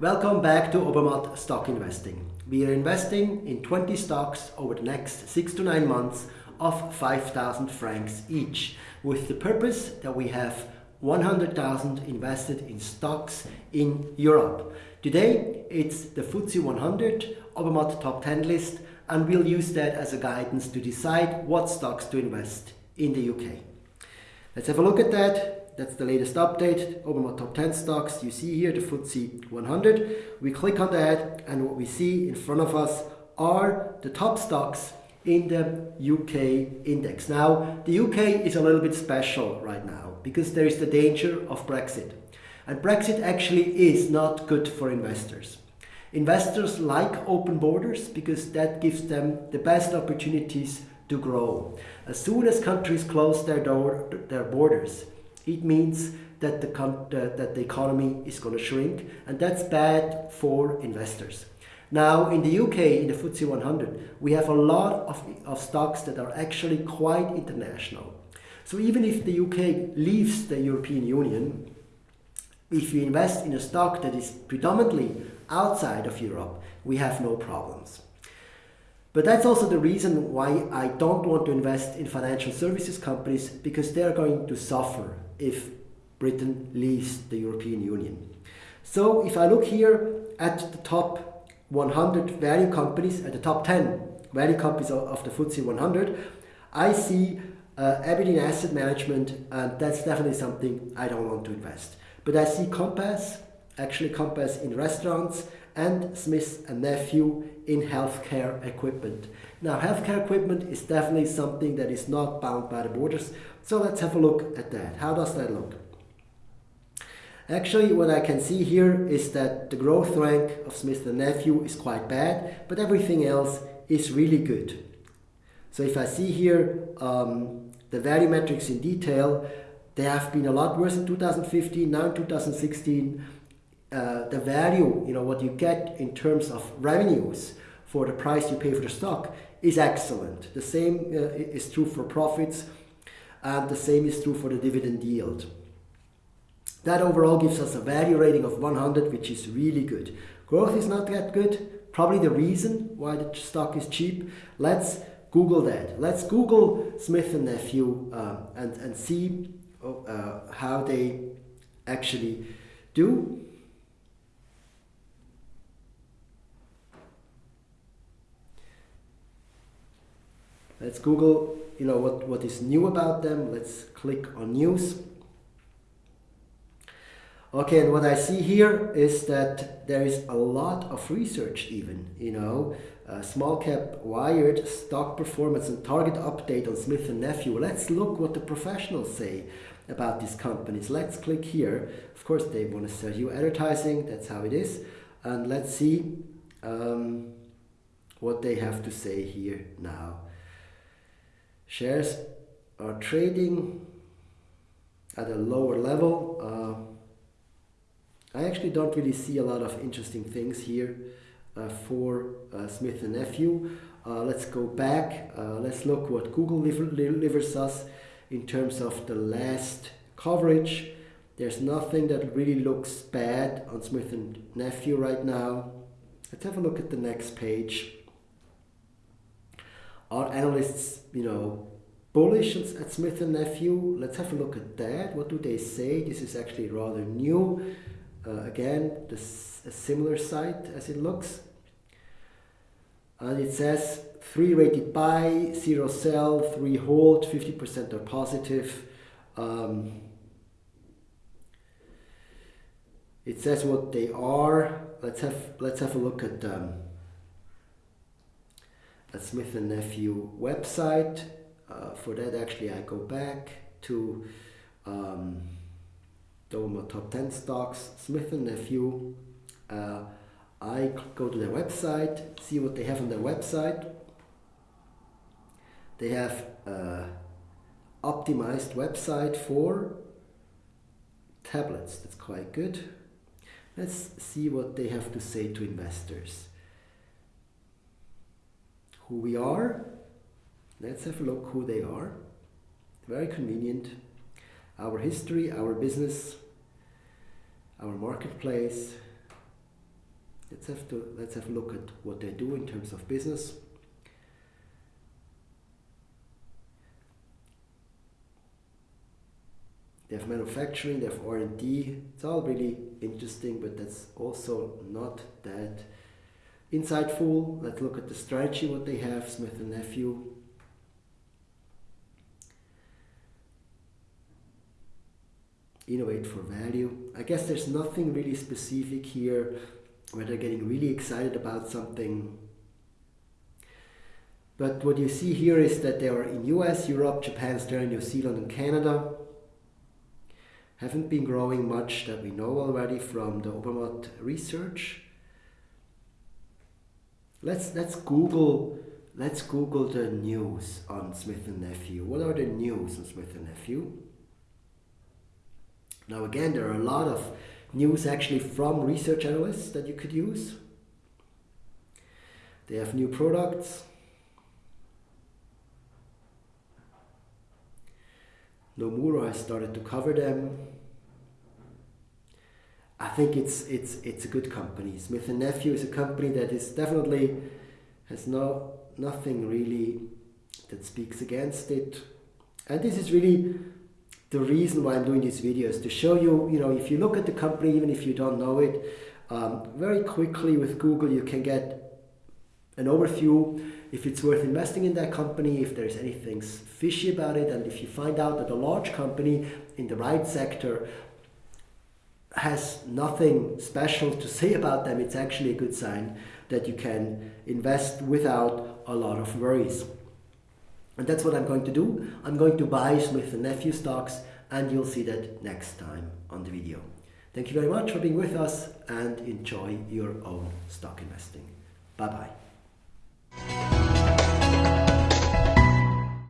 Welcome back to Obermatt Stock Investing. We are investing in 20 stocks over the next 6 to 9 months of 5,000 francs each with the purpose that we have 100,000 invested in stocks in Europe. Today it's the FTSE 100 Obermatt Top 10 list and we'll use that as a guidance to decide what stocks to invest in the UK. Let's have a look at that. That's the latest update. Obermatt Top 10 stocks. You see here the FTSE 100. We click on that and what we see in front of us are the top stocks in the UK index. Now, the UK is a little bit special right now because there is the danger of Brexit. And Brexit actually is not good for investors. Investors like open borders because that gives them the best opportunities to grow. As soon as countries close their, door, their borders, it means that the, uh, that the economy is going to shrink and that's bad for investors. Now in the UK, in the FTSE 100, we have a lot of, of stocks that are actually quite international. So even if the UK leaves the European Union, if you invest in a stock that is predominantly outside of Europe, we have no problems. But that's also the reason why I don't want to invest in financial services companies because they're going to suffer if Britain leaves the European Union. So if I look here at the top 100 value companies, at the top 10 value companies of the FTSE 100, I see uh, Aberdeen Asset Management and that's definitely something I don't want to invest. But I see Compass, actually Compass in restaurants, and Smith and Nephew in healthcare equipment. Now, healthcare equipment is definitely something that is not bound by the borders. So let's have a look at that. How does that look? Actually, what I can see here is that the growth rank of Smith & Nephew is quite bad, but everything else is really good. So if I see here um, the value metrics in detail, they have been a lot worse in 2015, now in 2016. Uh, the value, you know, what you get in terms of revenues for the price you pay for the stock is excellent. The same uh, is true for profits and the same is true for the dividend yield. That overall gives us a value rating of 100, which is really good. Growth is not that good. Probably the reason why the stock is cheap. Let's Google that. Let's Google Smith and Nephew uh, and, and see uh, how they actually do. Let's Google, you know, what, what is new about them. Let's click on news. Okay, and what I see here is that there is a lot of research even, you know, uh, small cap wired stock performance and target update on Smith & Nephew. Let's look what the professionals say about these companies. Let's click here. Of course, they want to sell you advertising. That's how it is. And let's see um, what they have to say here now. Shares are trading at a lower level. Uh, I actually don't really see a lot of interesting things here uh, for uh, Smith & Nephew. Uh, let's go back. Uh, let's look what Google delivers us in terms of the last coverage. There's nothing that really looks bad on Smith and Nephew right now. Let's have a look at the next page. Are analysts, you know, bullish at Smith and Nephew? Let's have a look at that. What do they say? This is actually rather new. Uh, again, this a similar site as it looks. And it says 3 rated buy, 0 sell, 3 hold, 50% are positive. Um, it says what they are. Let's have let's have a look at um, at Smith and Nephew website. Uh, for that, actually, I go back to um, Doma Top 10 Stocks, Smith and Nephew. Uh, I go to their website, see what they have on their website. They have a optimized website for tablets. That's quite good. Let's see what they have to say to investors. Who we are. Let's have a look who they are. Very convenient. Our history, our business, our marketplace, let's have to let's have a look at what they do in terms of business. They have manufacturing, they have R&D. It's all really interesting, but that's also not that insightful. Let's look at the strategy, what they have, Smith & Nephew. Innovate for value. I guess there's nothing really specific here where they're getting really excited about something. But what you see here is that they are in US, Europe, Japan, Australia, New Zealand and Canada haven't been growing much that we know already from the Obermatt research. Let's let's Google let's Google the news on Smith and Nephew. What are the news on Smith and Nephew? Now again, there are a lot of news actually from research analysts that you could use. They have new products. Nomura has started to cover them. I think it's it's it's a good company. Smith and Nephew is a company that is definitely has no nothing really that speaks against it. And this is really the reason why I'm doing these videos to show you, you know, if you look at the company, even if you don't know it, um, very quickly with Google you can get an overview if it's worth investing in that company, if there's anything fishy about it, and if you find out that a large company in the right sector has nothing special to say about them, it's actually a good sign that you can invest without a lot of worries. And that's what I'm going to do. I'm going to buy Smith & Nephew stocks and you'll see that next time on the video. Thank you very much for being with us and enjoy your own stock investing. Bye-bye.